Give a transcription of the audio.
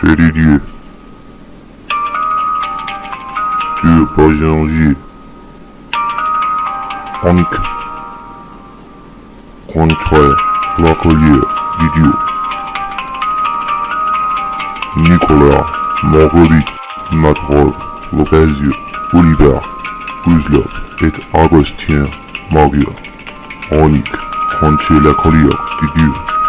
C'est Didier. Tu es pas Jangier. Annick. Contraire. Lacolière. Didier. Nicolas. Marguerite. Matrol. Lopezio. Oliver. Guzlov et Agostien Magia. Annick. Contier Lacolière. Didier.